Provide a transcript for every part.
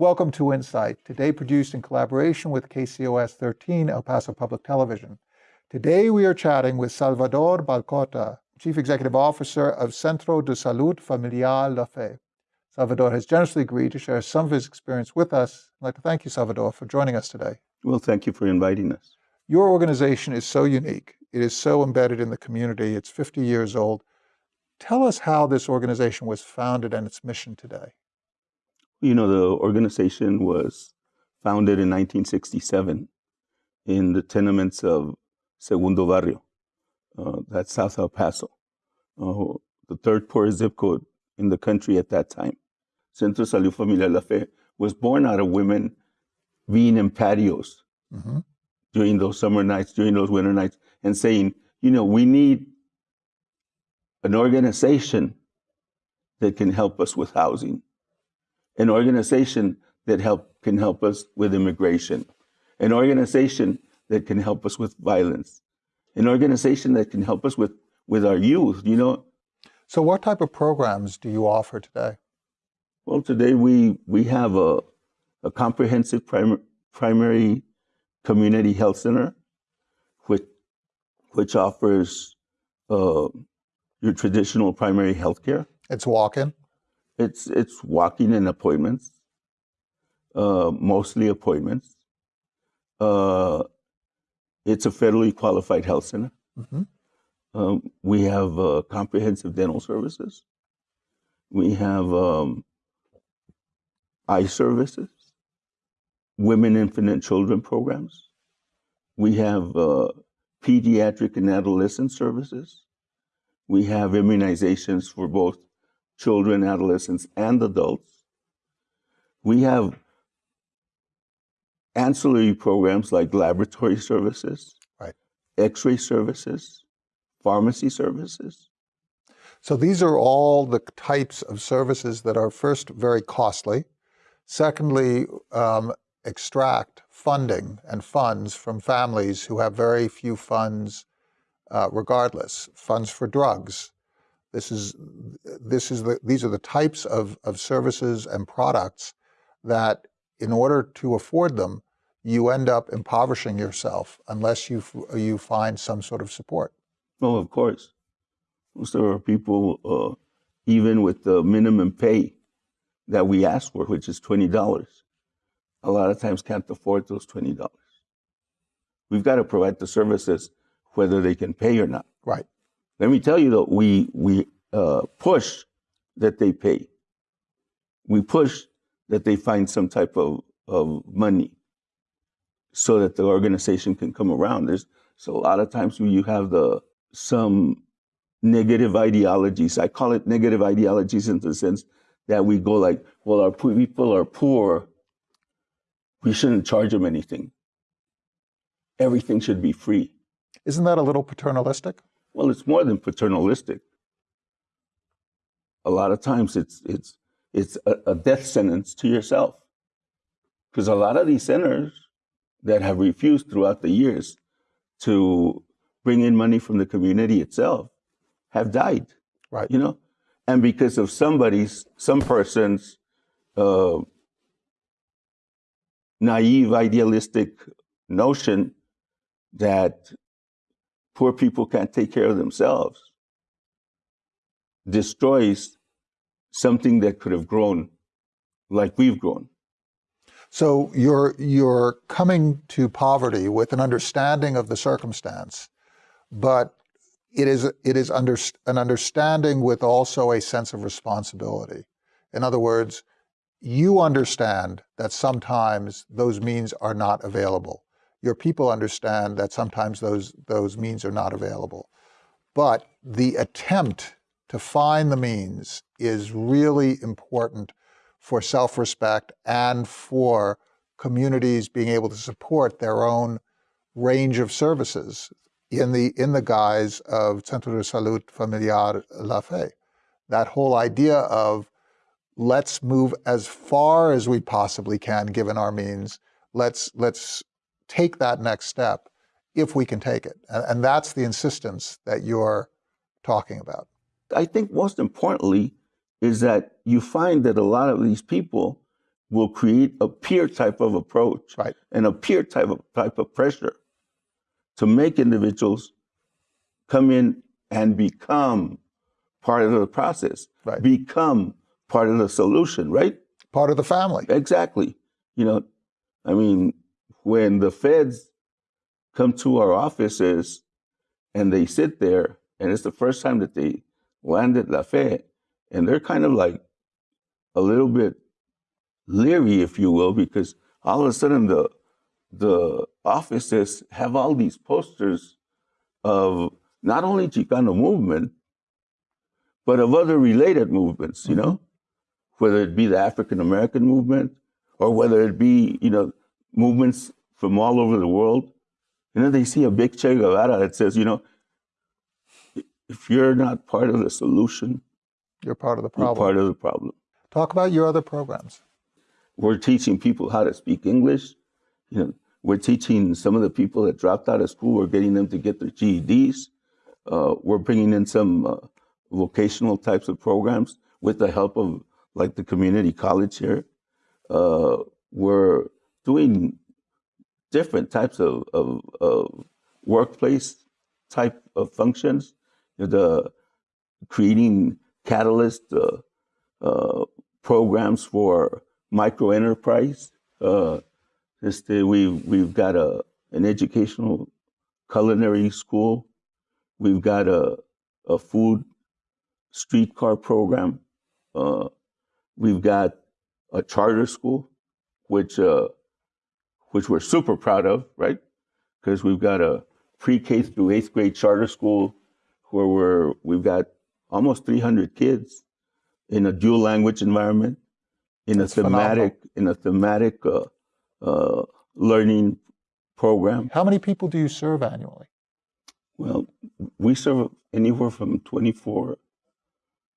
Welcome to Insight, today produced in collaboration with KCOS 13 El Paso Public Television. Today we are chatting with Salvador Balcorta, Chief Executive Officer of Centro de Salud Familiar La Fe. Salvador has generously agreed to share some of his experience with us. I'd like to thank you, Salvador, for joining us today. Well, thank you for inviting us. Your organization is so unique. It is so embedded in the community. It's 50 years old. Tell us how this organization was founded and its mission today. You know, the organization was founded in 1967 in the tenements of Segundo Barrio, uh, that's South El Paso, uh, the third poorest zip code in the country at that time. Centro Salud Familiar La Fe was born out of women being in patios mm-hmm. during those summer nights, during those winter nights, and saying, you know, we need an organization that can help us with housing an organization that help, can help us with immigration, an organization that can help us with violence, an organization that can help us with, with our youth, you know. So what type of programs do you offer today? Well, today we, we have a, a comprehensive prim- primary community health center, which, which offers uh, your traditional primary health care. It's walk-in? It's it's walking in appointments, uh, mostly appointments. Uh, it's a federally qualified health center. Mm-hmm. Um, we have uh, comprehensive dental services. We have um, eye services, women, infant, and children programs. We have uh, pediatric and adolescent services. We have immunizations for both children, adolescents, and adults. We have ancillary programs like laboratory services, right. x-ray services, pharmacy services. So these are all the types of services that are first very costly, secondly, um, extract funding and funds from families who have very few funds uh, regardless, funds for drugs, this is, this is the, these are the types of, of services and products that in order to afford them, you end up impoverishing yourself unless you, you find some sort of support. Oh, of course. There are people, uh, even with the minimum pay that we ask for, which is $20, a lot of times can't afford those $20. We've got to provide the services whether they can pay or not. Right. Let me tell you though, we we uh, push that they pay. We push that they find some type of, of money so that the organization can come around. There's so a lot of times when you have the some negative ideologies. I call it negative ideologies in the sense that we go like, well, our people are poor. We shouldn't charge them anything. Everything should be free. Isn't that a little paternalistic? Well, it's more than paternalistic. A lot of times it's it's it's a, a death sentence to yourself. Because a lot of these centers that have refused throughout the years to bring in money from the community itself have died. Right. You know? And because of somebody's, some person's uh, naive, idealistic notion that poor people can't take care of themselves destroys something that could have grown like we've grown. So you're you're coming to poverty with an understanding of the circumstance, but it is it is under, an understanding with also a sense of responsibility. In other words, you understand that sometimes those means are not available your people understand that sometimes those, those means are not available. But the attempt to find the means is really important for self-respect and for communities being able to support their own range of services in the, in the guise of Centro de Salud Familiar La Fe. That whole idea of let's move as far as we possibly can given our means. Let's, let's take that next step if we can take it. And, and that's the insistence that you're talking about. I think most importantly is that you find that a lot of these people will create a peer type of approach Right. and a peer type of type of pressure to make individuals come in and become part of the process, Right. become part of the solution, right? Part of the family. Exactly. You know, I mean, when the feds come to our offices and they sit there, and it's the first time that they landed La Fe, and they're kind of like a little bit leery, if you will, because all of a sudden the the offices have all these posters of not only Chicano movement, but of other related movements, you mm-hmm. know, whether it be the African American movement or whether it be, you know, movements from all over the world. You know, they see a big Che Guevara that says, you know, if you're not part of the solution, You're part of the you're problem. part of the problem. Talk about your other programs. We're teaching people how to speak English. You know, we're teaching some of the people that dropped out of school. We're getting them to get their GEDs. Uh, we're bringing in some uh, vocational types of programs with the help of like the community college here. Uh, we're doing different types of, of, of workplace type of functions. You know, the creating catalyst uh, uh, programs for micro enterprise. Uh, we've we've got a an educational culinary school. We've got a a food streetcar program. Uh, we've got a charter school, which uh, which we're super proud of, right? Because we've got a pre-K through eighth grade charter school where we're we've got almost 300 kids in a dual language environment, in That's a phenomenal. thematic in a thematic uh, uh, learning program. How many people do you serve annually? Well, we serve anywhere from 24,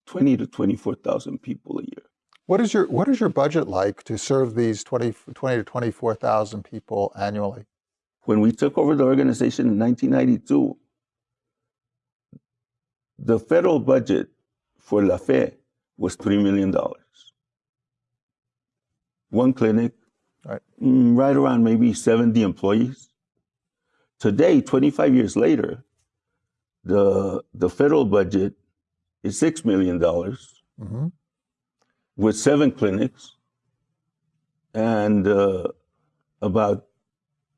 20 to 24,000 people a year. What is your what is your budget like to serve these 20, 20 to 24,000 people annually? When we took over the organization in 1992, the federal budget for La Fe was $3 million. One clinic, Right. mm, right around maybe 70 employees. Today, 25 years later, the, the federal budget is $6 million hmm with seven clinics and uh, about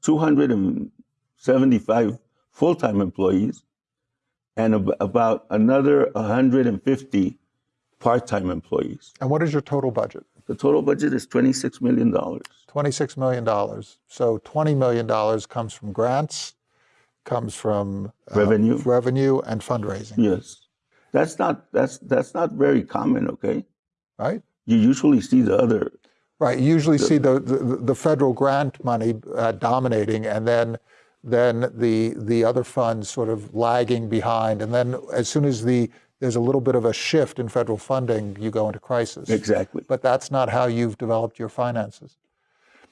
275 full-time employees and ab- about another 150 part-time employees. And what is your total budget? The total budget is $26 million. $26 million. So $20 million comes from grants, comes from uh, Revenue. revenue and fundraising, Yes. That's not that's that's not very common, okay? Right? You usually see the other Right. You usually see the, the, the federal grant money uh, dominating and then then the the other funds sort of lagging behind. And then as soon as the there's a little bit of a shift in federal funding, you go into crisis. exactly. But that's not how you've developed your finances.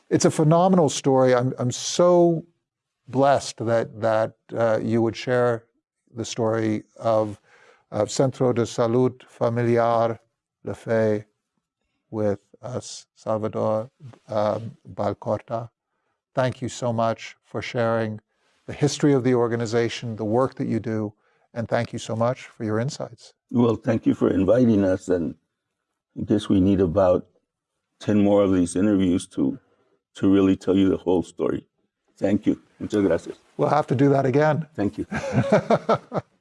It's a phenomenal story. I'm, I'm so blessed that, that uh, you would share the story of, of Centro de Salud Familiar La Fe with us, Salvador um, Balcorta. Thank you so much for sharing the history of the organization, the work that you do, and thank you so much for your insights. Well, thank you for inviting us and I guess we need about 10 more of these interviews to to really tell you the whole story. Thank you. Muchas gracias. We'll have to do that again. Thank you.